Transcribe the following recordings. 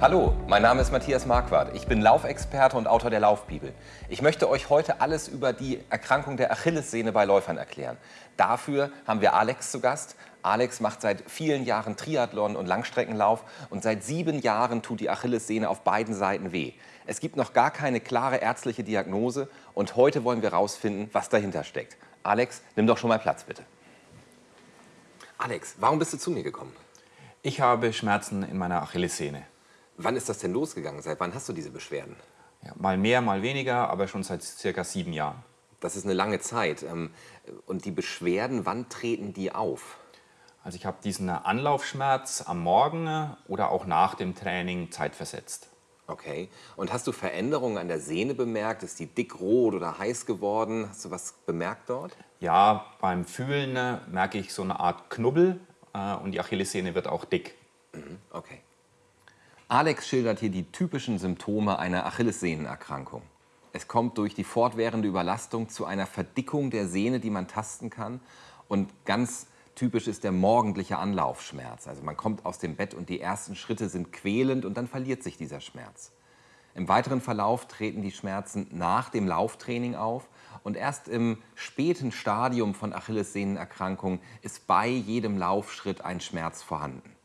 Hallo, mein Name ist Matthias Marquardt. Ich bin Laufexperte und Autor der Laufbibel. Ich möchte euch heute alles über die Erkrankung der Achillessehne bei Läufern erklären. Dafür haben wir Alex zu Gast. Alex macht seit vielen Jahren Triathlon und Langstreckenlauf und seit sieben Jahren tut die Achillessehne auf beiden Seiten weh. Es gibt noch gar keine klare ärztliche Diagnose und heute wollen wir herausfinden, was dahinter steckt. Alex, nimm doch schon mal Platz, bitte. Alex, warum bist du zu mir gekommen? Ich habe Schmerzen in meiner Achillessehne. Wann ist das denn losgegangen? Seit wann hast du diese Beschwerden? Ja, mal mehr, mal weniger, aber schon seit circa sieben Jahren. Das ist eine lange Zeit. Ähm, und die Beschwerden, wann treten die auf? Also ich habe diesen Anlaufschmerz am Morgen oder auch nach dem Training zeitversetzt. Okay. Und hast du Veränderungen an der Sehne bemerkt? Ist die dick, rot oder heiß geworden? Hast du was bemerkt dort? Ja, beim Fühlen merke ich so eine Art Knubbel äh, und die Achillessehne wird auch dick. Mhm. Okay. Alex schildert hier die typischen Symptome einer Achillessehnenerkrankung. Es kommt durch die fortwährende Überlastung zu einer Verdickung der Sehne, die man tasten kann. Und ganz typisch ist der morgendliche Anlaufschmerz. Also man kommt aus dem Bett und die ersten Schritte sind quälend und dann verliert sich dieser Schmerz. Im weiteren Verlauf treten die Schmerzen nach dem Lauftraining auf und erst im späten Stadium von Achillessehnenerkrankung ist bei jedem Laufschritt ein Schmerz vorhanden.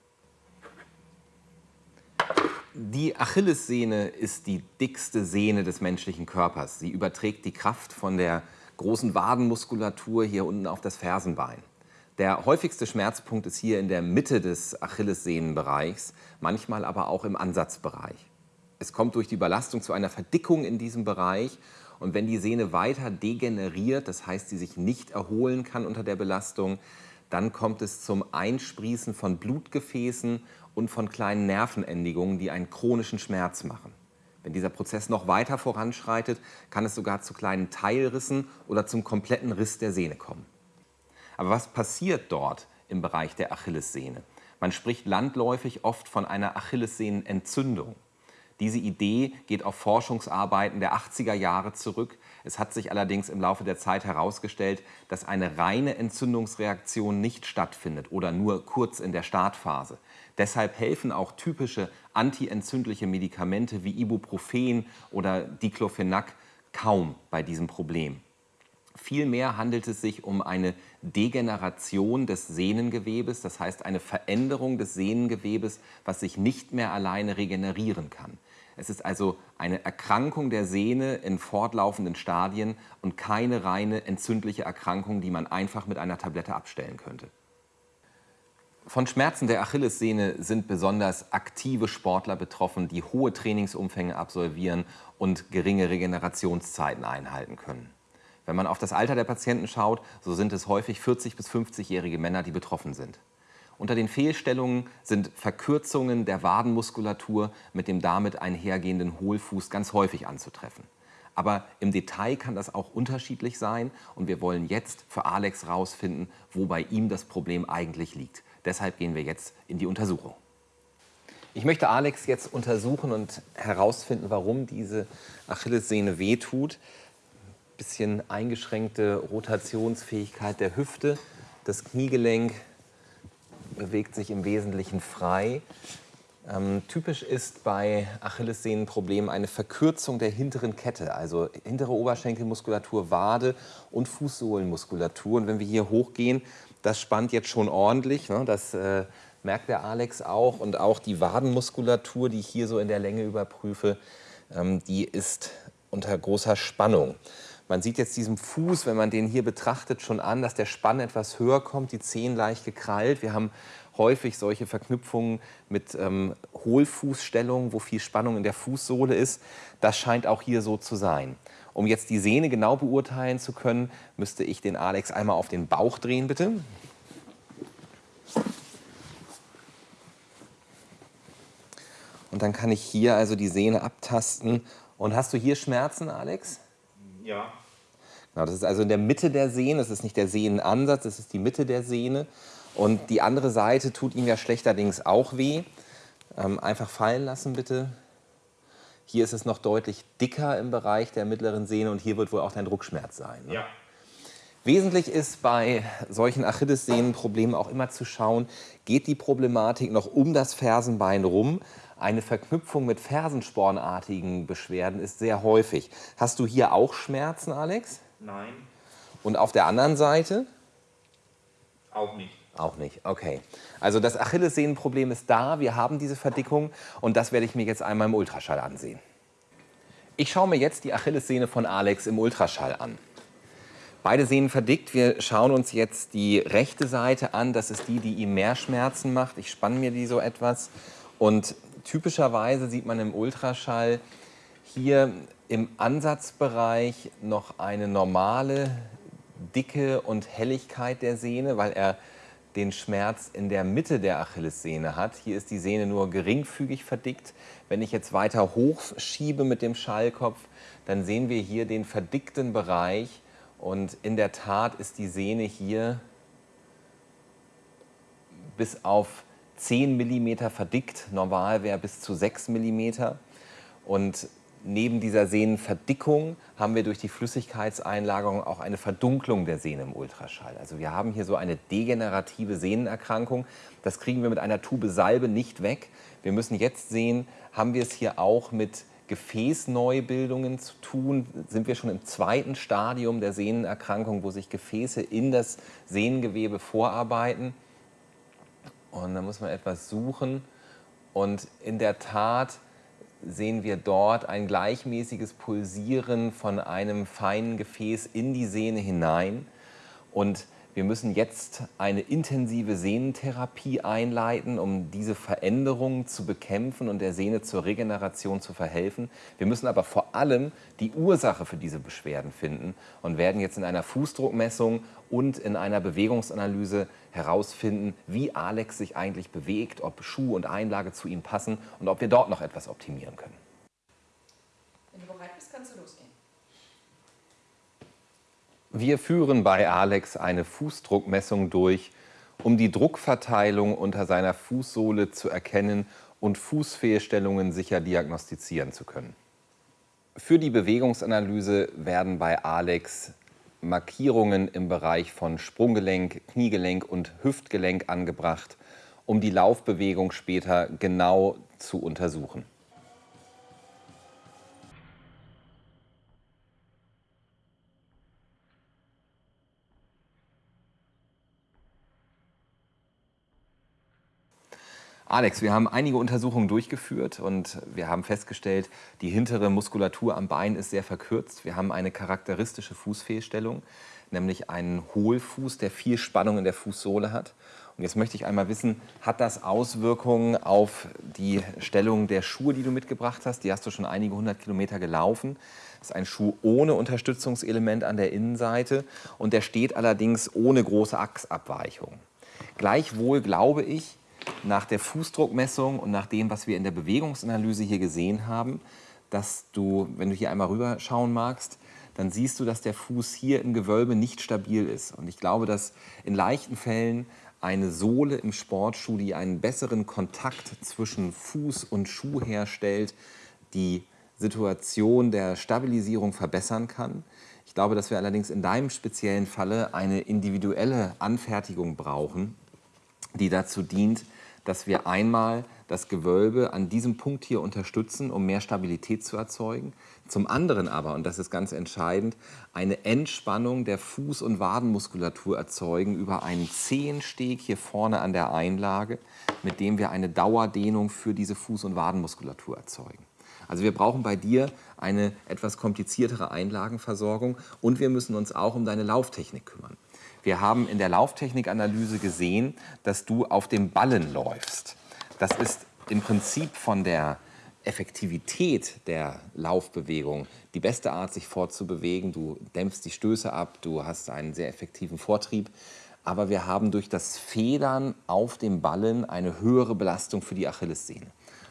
Die Achillessehne ist die dickste Sehne des menschlichen Körpers. Sie überträgt die Kraft von der großen Wadenmuskulatur hier unten auf das Fersenbein. Der häufigste Schmerzpunkt ist hier in der Mitte des Achillessehnenbereichs, manchmal aber auch im Ansatzbereich. Es kommt durch die Überlastung zu einer Verdickung in diesem Bereich und wenn die Sehne weiter degeneriert, das heißt, sie sich nicht erholen kann unter der Belastung, dann kommt es zum Einsprießen von Blutgefäßen und von kleinen Nervenendigungen, die einen chronischen Schmerz machen. Wenn dieser Prozess noch weiter voranschreitet, kann es sogar zu kleinen Teilrissen oder zum kompletten Riss der Sehne kommen. Aber was passiert dort im Bereich der Achillessehne? Man spricht landläufig oft von einer Achillessehnenentzündung. Diese Idee geht auf Forschungsarbeiten der 80er Jahre zurück. Es hat sich allerdings im Laufe der Zeit herausgestellt, dass eine reine Entzündungsreaktion nicht stattfindet oder nur kurz in der Startphase. Deshalb helfen auch typische antientzündliche Medikamente wie Ibuprofen oder Diclofenac kaum bei diesem Problem. Vielmehr handelt es sich um eine Degeneration des Sehnengewebes, das heißt eine Veränderung des Sehnengewebes, was sich nicht mehr alleine regenerieren kann. Es ist also eine Erkrankung der Sehne in fortlaufenden Stadien und keine reine entzündliche Erkrankung, die man einfach mit einer Tablette abstellen könnte. Von Schmerzen der Achillessehne sind besonders aktive Sportler betroffen, die hohe Trainingsumfänge absolvieren und geringe Regenerationszeiten einhalten können. Wenn man auf das Alter der Patienten schaut, so sind es häufig 40- bis 50-jährige Männer, die betroffen sind. Unter den Fehlstellungen sind Verkürzungen der Wadenmuskulatur mit dem damit einhergehenden Hohlfuß ganz häufig anzutreffen. Aber im Detail kann das auch unterschiedlich sein und wir wollen jetzt für Alex herausfinden, wo bei ihm das Problem eigentlich liegt. Deshalb gehen wir jetzt in die Untersuchung. Ich möchte Alex jetzt untersuchen und herausfinden, warum diese Achillessehne wehtut. Bisschen eingeschränkte Rotationsfähigkeit der Hüfte. Das Kniegelenk bewegt sich im Wesentlichen frei. Ähm, typisch ist bei Achillessehnenproblemen eine Verkürzung der hinteren Kette, also hintere Oberschenkelmuskulatur, Wade und Fußsohlenmuskulatur. Und wenn wir hier hochgehen, das spannt jetzt schon ordentlich. Ne? Das äh, merkt der Alex auch. Und auch die Wadenmuskulatur, die ich hier so in der Länge überprüfe, ähm, die ist unter großer Spannung. Man sieht jetzt diesem Fuß, wenn man den hier betrachtet, schon an, dass der Spann etwas höher kommt, die Zehen leicht gekrallt. Wir haben häufig solche Verknüpfungen mit ähm, Hohlfußstellungen, wo viel Spannung in der Fußsohle ist. Das scheint auch hier so zu sein. Um jetzt die Sehne genau beurteilen zu können, müsste ich den Alex einmal auf den Bauch drehen, bitte. Und dann kann ich hier also die Sehne abtasten. Und hast du hier Schmerzen, Alex? Ja. Genau, das ist also in der Mitte der Sehne, das ist nicht der Sehnenansatz, das ist die Mitte der Sehne. Und die andere Seite tut ihm ja schlechterdings auch weh. Ähm, einfach fallen lassen, bitte. Hier ist es noch deutlich dicker im Bereich der mittleren Sehne und hier wird wohl auch dein Druckschmerz sein. Ne? Ja. Wesentlich ist bei solchen Achillessehnenproblemen auch immer zu schauen, geht die Problematik noch um das Fersenbein rum. eine Verknüpfung mit fersenspornartigen Beschwerden ist sehr häufig. Hast du hier auch Schmerzen, Alex? Nein. Und auf der anderen Seite? Auch nicht. Auch nicht, okay. Also das Achillessehnenproblem ist da, wir haben diese Verdickung und das werde ich mir jetzt einmal im Ultraschall ansehen. Ich schaue mir jetzt die Achillessehne von Alex im Ultraschall an. Beide Sehnen verdickt. Wir schauen uns jetzt die rechte Seite an. Das ist die, die ihm mehr Schmerzen macht. Ich spanne mir die so etwas. Und typischerweise sieht man im Ultraschall hier im Ansatzbereich noch eine normale Dicke und Helligkeit der Sehne, weil er den Schmerz in der Mitte der Achillessehne hat. Hier ist die Sehne nur geringfügig verdickt. Wenn ich jetzt weiter hochschiebe mit dem Schallkopf, dann sehen wir hier den verdickten Bereich. Und in der Tat ist die Sehne hier bis auf 10 mm verdickt. Normal wäre bis zu 6 mm. Und neben dieser Sehnenverdickung haben wir durch die Flüssigkeitseinlagerung auch eine Verdunklung der Sehne im Ultraschall. Also wir haben hier so eine degenerative Sehnenerkrankung. Das kriegen wir mit einer Tube Salbe nicht weg. Wir müssen jetzt sehen, haben wir es hier auch mit Gefäßneubildungen zu tun? Sind wir schon im zweiten Stadium der Sehnenerkrankung, wo sich Gefäße in das Sehnengewebe vorarbeiten? Und da muss man etwas suchen. Und in der Tat sehen wir dort ein gleichmäßiges Pulsieren von einem feinen Gefäß in die Sehne hinein. Und wir müssen jetzt eine intensive Sehnentherapie einleiten, um diese Veränderungen zu bekämpfen und der Sehne zur Regeneration zu verhelfen. Wir müssen aber vor allem die Ursache für diese Beschwerden finden und werden jetzt in einer Fußdruckmessung und in einer Bewegungsanalyse herausfinden, wie Alex sich eigentlich bewegt, ob Schuh und Einlage zu ihm passen und ob wir dort noch etwas optimieren können. Wenn du bereit bist, kannst du losgehen. Wir führen bei Alex eine Fußdruckmessung durch, um die Druckverteilung unter seiner Fußsohle zu erkennen und Fußfehlstellungen sicher diagnostizieren zu können. Für die Bewegungsanalyse werden bei Alex Markierungen im Bereich von Sprunggelenk, Kniegelenk und Hüftgelenk angebracht, um die Laufbewegung später genau zu untersuchen. Alex, wir haben einige Untersuchungen durchgeführt und wir haben festgestellt, die hintere Muskulatur am Bein ist sehr verkürzt. Wir haben eine charakteristische Fußfehlstellung, nämlich einen Hohlfuß, der viel Spannung in der Fußsohle hat. Und jetzt möchte ich einmal wissen, hat das Auswirkungen auf die Stellung der Schuhe, die du mitgebracht hast? Die hast du schon einige hundert Kilometer gelaufen. Das ist ein Schuh ohne Unterstützungselement an der Innenseite und der steht allerdings ohne große Achsabweichung. Gleichwohl glaube ich, nach der Fußdruckmessung und nach dem, was wir in der Bewegungsanalyse hier gesehen haben, dass du, wenn du hier einmal rüber schauen magst, dann siehst du, dass der Fuß hier im Gewölbe nicht stabil ist. Und ich glaube, dass in leichten Fällen eine Sohle im Sportschuh, die einen besseren Kontakt zwischen Fuß und Schuh herstellt, die Situation der Stabilisierung verbessern kann. Ich glaube, dass wir allerdings in deinem speziellen Falle eine individuelle Anfertigung brauchen, die dazu dient, dass wir einmal das Gewölbe an diesem Punkt hier unterstützen, um mehr Stabilität zu erzeugen. Zum anderen aber, und das ist ganz entscheidend, eine Entspannung der Fuß- und Wadenmuskulatur erzeugen über einen Zehensteg hier vorne an der Einlage, mit dem wir eine Dauerdehnung für diese Fuß- und Wadenmuskulatur erzeugen. Also wir brauchen bei dir eine etwas kompliziertere Einlagenversorgung und wir müssen uns auch um deine Lauftechnik kümmern. Wir haben in der Lauftechnikanalyse gesehen, dass du auf dem Ballen läufst. Das ist im Prinzip von der Effektivität der Laufbewegung die beste Art, sich fortzubewegen. Du dämpfst die Stöße ab, du hast einen sehr effektiven Vortrieb. Aber wir haben durch das Federn auf dem Ballen eine höhere Belastung für die Achillessehne.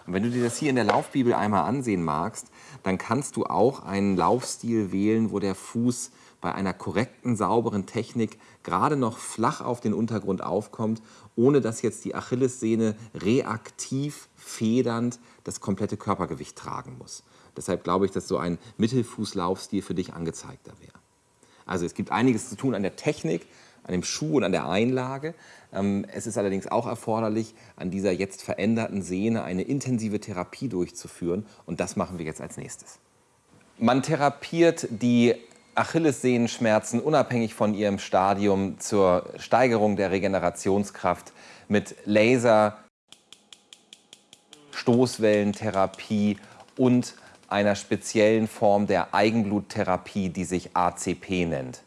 Und wenn du dir das hier in der Laufbibel einmal ansehen magst, dann kannst du auch einen Laufstil wählen, wo der Fuß bei einer korrekten, sauberen Technik gerade noch flach auf den Untergrund aufkommt, ohne dass jetzt die Achillessehne reaktiv, federnd das komplette Körpergewicht tragen muss. Deshalb glaube ich, dass so ein Mittelfußlaufstil für dich angezeigter wäre. Also es gibt einiges zu tun an der Technik, an dem Schuh und an der Einlage. Ähm, es ist allerdings auch erforderlich, an dieser jetzt veränderten Sehne eine intensive Therapie durchzuführen. Und das machen wir jetzt als nächstes. Man therapiert die Achillessehenschmerzen unabhängig von ihrem Stadium zur Steigerung der Regenerationskraft mit Laser, Stoßwellentherapie und einer speziellen Form der Eigenbluttherapie, die sich ACP nennt.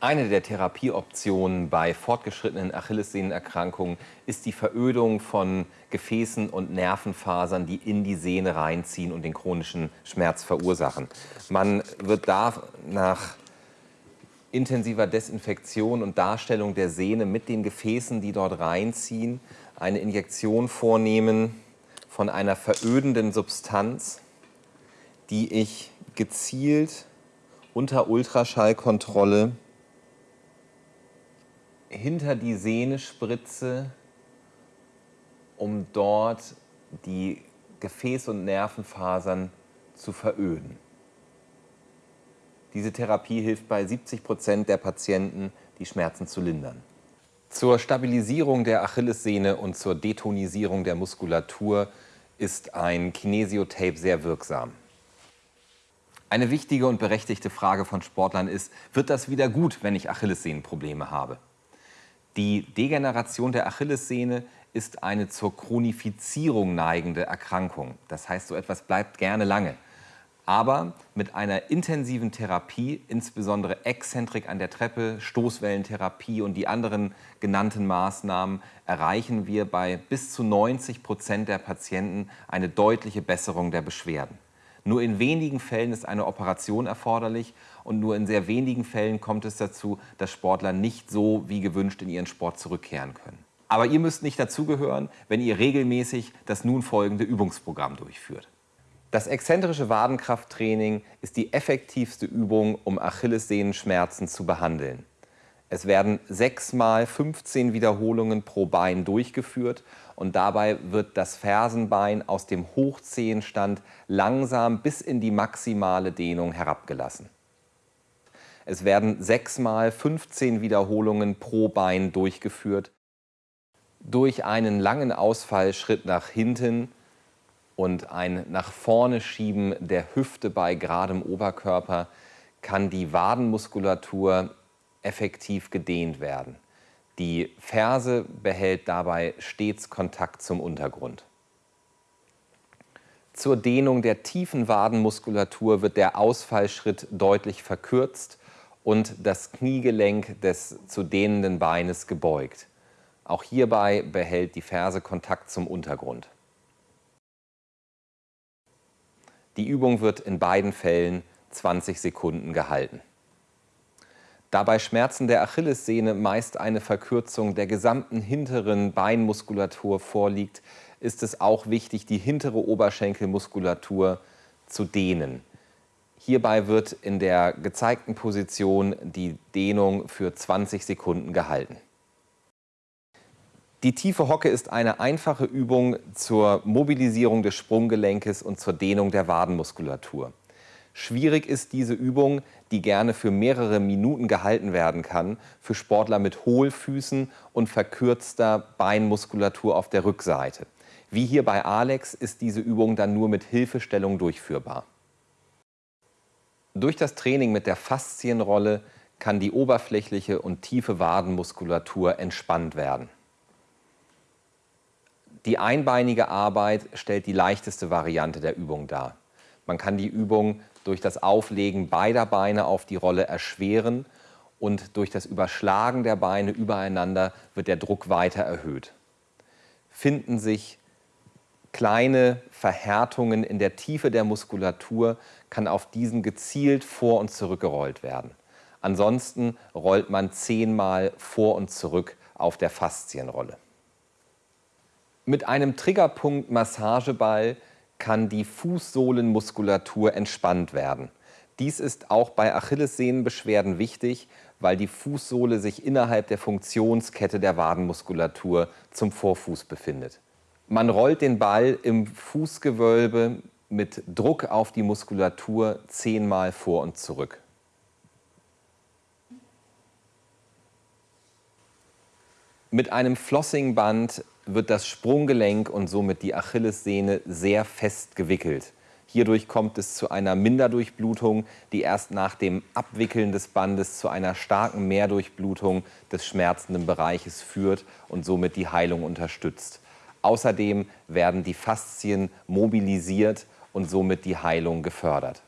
Eine der Therapieoptionen bei fortgeschrittenen Achillessehnenerkrankungen ist die Verödung von Gefäßen und Nervenfasern, die in die Sehne reinziehen und den chronischen Schmerz verursachen. Man wird da nach intensiver Desinfektion und Darstellung der Sehne mit den Gefäßen, die dort reinziehen, eine Injektion vornehmen von einer verödenden Substanz, die ich gezielt unter Ultraschallkontrolle hinter die Sehne spritze, um dort die Gefäß- und Nervenfasern zu veröden. Diese Therapie hilft bei 70 Prozent der Patienten, die Schmerzen zu lindern. Zur Stabilisierung der Achillessehne und zur Detonisierung der Muskulatur ist ein Kinesiotape sehr wirksam. Eine wichtige und berechtigte Frage von Sportlern ist, wird das wieder gut, wenn ich Achillessehnenprobleme habe? Die Degeneration der Achillessehne ist eine zur Chronifizierung neigende Erkrankung. Das heißt, so etwas bleibt gerne lange. Aber mit einer intensiven Therapie, insbesondere Exzentrik an der Treppe, Stoßwellentherapie und die anderen genannten Maßnahmen, erreichen wir bei bis zu 90 Prozent der Patienten eine deutliche Besserung der Beschwerden. Nur in wenigen Fällen ist eine Operation erforderlich und nur in sehr wenigen Fällen kommt es dazu, dass Sportler nicht so wie gewünscht in ihren Sport zurückkehren können. Aber ihr müsst nicht dazugehören, wenn ihr regelmäßig das nun folgende Übungsprogramm durchführt. Das exzentrische Wadenkrafttraining ist die effektivste Übung, um Achillessehenschmerzen zu behandeln. Es werden sechs mal 15 Wiederholungen pro Bein durchgeführt und dabei wird das Fersenbein aus dem Hochzehenstand langsam bis in die maximale Dehnung herabgelassen. Es werden sechs mal 15 Wiederholungen pro Bein durchgeführt. Durch einen langen Ausfallschritt nach hinten und ein nach vorne Schieben der Hüfte bei geradem Oberkörper kann die Wadenmuskulatur effektiv gedehnt werden. Die Ferse behält dabei stets Kontakt zum Untergrund. Zur Dehnung der tiefen Wadenmuskulatur wird der Ausfallschritt deutlich verkürzt und das Kniegelenk des zu dehnenden Beines gebeugt. Auch hierbei behält die Ferse Kontakt zum Untergrund. Die Übung wird in beiden Fällen 20 Sekunden gehalten. Da bei Schmerzen der Achillessehne meist eine Verkürzung der gesamten hinteren Beinmuskulatur vorliegt, ist es auch wichtig, die hintere Oberschenkelmuskulatur zu dehnen. Hierbei wird in der gezeigten Position die Dehnung für 20 Sekunden gehalten. Die tiefe Hocke ist eine einfache Übung zur Mobilisierung des Sprunggelenkes und zur Dehnung der Wadenmuskulatur. Schwierig ist diese Übung, die gerne für mehrere Minuten gehalten werden kann, für Sportler mit Hohlfüßen und verkürzter Beinmuskulatur auf der Rückseite. Wie hier bei Alex ist diese Übung dann nur mit Hilfestellung durchführbar. Durch das Training mit der Faszienrolle kann die oberflächliche und tiefe Wadenmuskulatur entspannt werden. Die einbeinige Arbeit stellt die leichteste Variante der Übung dar. Man kann die Übung durch das Auflegen beider Beine auf die Rolle erschweren und durch das Überschlagen der Beine übereinander wird der Druck weiter erhöht. Finden sich kleine Verhärtungen in der Tiefe der Muskulatur, kann auf diesen gezielt vor und zurückgerollt werden. Ansonsten rollt man zehnmal vor und zurück auf der Faszienrolle. Mit einem Triggerpunkt Massageball kann die Fußsohlenmuskulatur entspannt werden. Dies ist auch bei Achillessehnenbeschwerden wichtig, weil die Fußsohle sich innerhalb der Funktionskette der Wadenmuskulatur zum Vorfuß befindet. Man rollt den Ball im Fußgewölbe mit Druck auf die Muskulatur zehnmal vor und zurück. Mit einem Flossingband wird das Sprunggelenk und somit die Achillessehne sehr fest gewickelt. Hierdurch kommt es zu einer Minderdurchblutung, die erst nach dem Abwickeln des Bandes zu einer starken Mehrdurchblutung des schmerzenden Bereiches führt und somit die Heilung unterstützt. Außerdem werden die Faszien mobilisiert und somit die Heilung gefördert.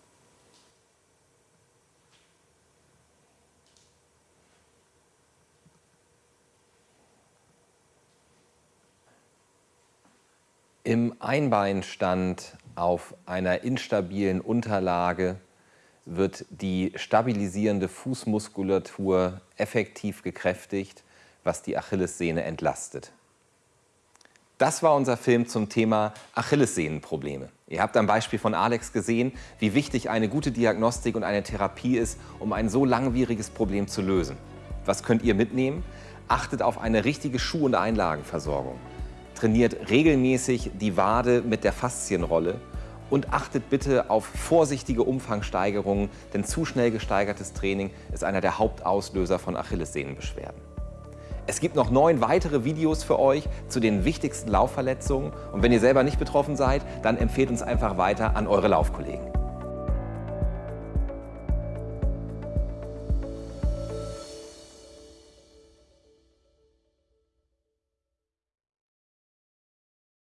Im Einbeinstand auf einer instabilen Unterlage wird die stabilisierende Fußmuskulatur effektiv gekräftigt, was die Achillessehne entlastet. Das war unser Film zum Thema Achillessehnenprobleme. Ihr habt am Beispiel von Alex gesehen, wie wichtig eine gute Diagnostik und eine Therapie ist, um ein so langwieriges Problem zu lösen. Was könnt ihr mitnehmen? Achtet auf eine richtige Schuh- und Einlagenversorgung. Trainiert regelmäßig die Wade mit der Faszienrolle und achtet bitte auf vorsichtige Umfangsteigerungen, denn zu schnell gesteigertes Training ist einer der Hauptauslöser von Achillessehnenbeschwerden. Es gibt noch neun weitere Videos für euch zu den wichtigsten Laufverletzungen und wenn ihr selber nicht betroffen seid, dann empfehlt uns einfach weiter an eure Laufkollegen.